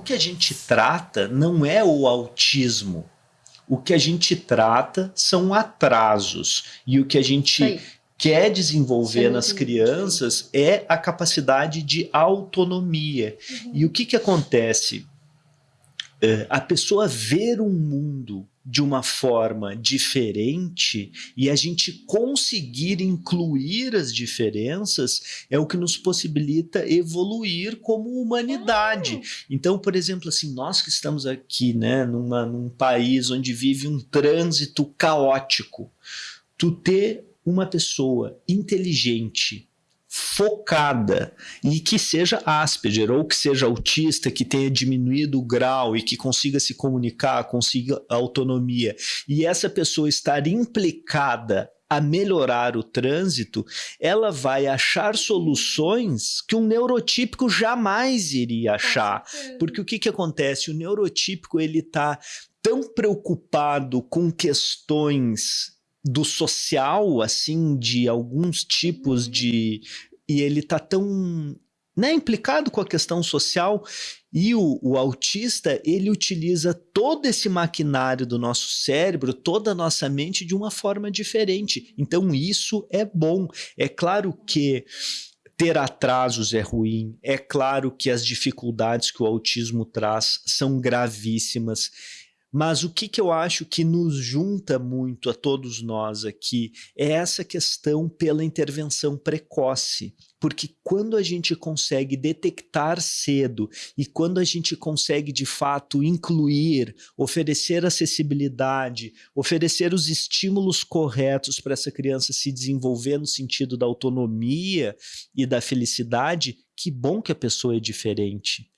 que a gente trata não é o autismo. O que a gente trata são atrasos. E o que a gente quer desenvolver nas crianças é a capacidade de autonomia. Uhum. E o que, que acontece? Uh, a pessoa ver um mundo de uma forma diferente e a gente conseguir incluir as diferenças é o que nos possibilita evoluir como humanidade. Então, por exemplo, assim, nós que estamos aqui, né, numa, num país onde vive um trânsito caótico, tu ter uma pessoa inteligente, focada e que seja Asperger ou que seja autista, que tenha diminuído o grau e que consiga se comunicar, consiga autonomia, e essa pessoa estar implicada a melhorar o trânsito, ela vai achar soluções que um neurotípico jamais iria achar. Porque o que, que acontece? O neurotípico ele está tão preocupado com questões do social, assim, de alguns tipos uhum. de... E ele tá tão né, implicado com a questão social e o, o, autista, ele utiliza todo esse maquinário do nosso cérebro, toda a nossa mente de uma forma diferente. Então isso é bom. É claro que ter atrasos é ruim, é claro que as dificuldades que o autismo traz são gravíssimas mas o que, que eu acho que nos junta muito a todos nós aqui é essa questão pela intervenção precoce. Porque quando a gente consegue detectar cedo e quando a gente consegue de fato incluir, oferecer acessibilidade, oferecer os estímulos corretos para essa criança se desenvolver no sentido da autonomia e da felicidade, que bom que a pessoa é diferente.